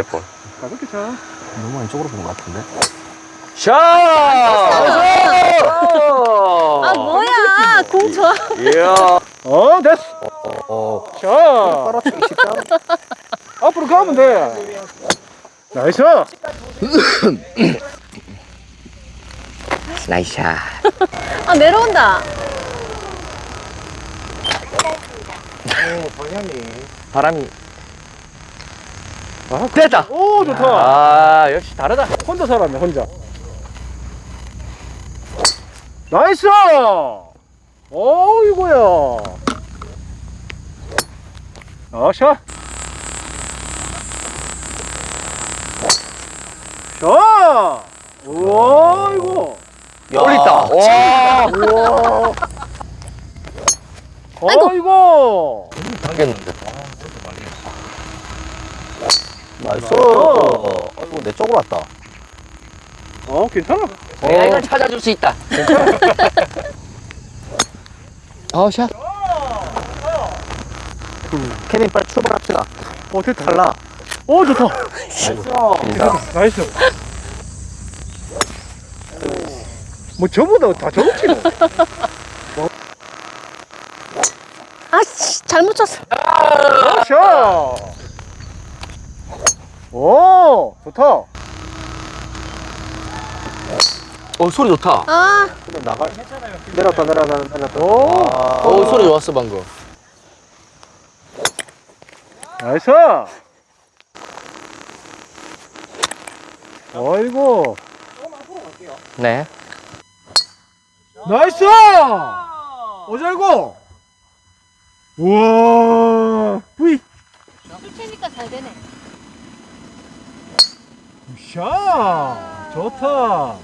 몇 번. 가볍게 차. 너무 많이 쪽으로 본 것 같은데? 샷! 아 뭐야 공 좋아 이야. 어, 됐어. 어, 쉽다. 앞으로 가면 돼. Nice. Nice shot. 아 내려온다 바람이. 아, 됐다. 오, 좋다. 아, 역시 다르다. 혼자 살았네, 혼자. Nice! 어이구야. 아, 샷. 샷! 우와, 이거. 올렸다. 와. 우와. 아이고. 아이고. 당겼는데. Nice. 아이고, 내 쪽으로 왔다. 어, 괜찮아. 내가 이걸 찾아줄 수 있다. 아, 샷. 케빈 빨리 출발합시다. 어, 됐다. 탈라. 오, 좋다. Nice. 뭐 저보다 다 저렇지 뭐. 아씨 잘못 쳤어 샷. 오, 좋다. 어, 소리 좋다. 아 나갈. 내렸다, 내렸다, 내렸다. 오, 아, 어, 소리 좋았어, 방금. nice. 어이구, 네. 나이스. 오잘고. 우와, 뿌이. 치니까 잘 되네 샷. 좋다.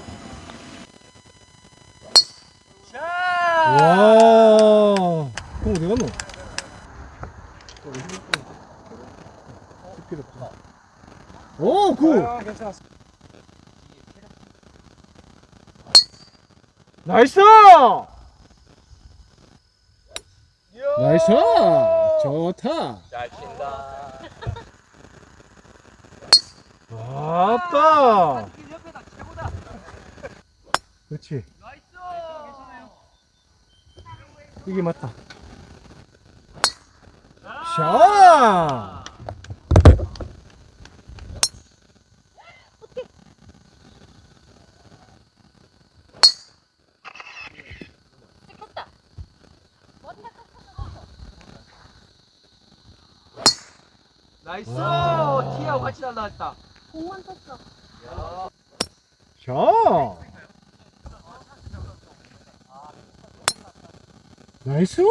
와. 그럼 어디 갔노? 오, 굿. 나이스! 나이스! 좋다. 잘 친다. 왔다. 그렇지. 이게 맞다. 샷! 나이스. 티하고 같이 날라왔다. 공만 쳤어 샷! 나이스!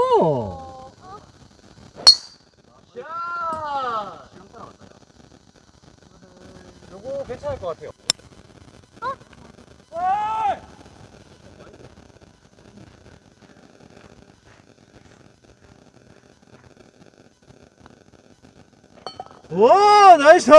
샷. 요거 괜찮을 것 같아요. 와, 나이스!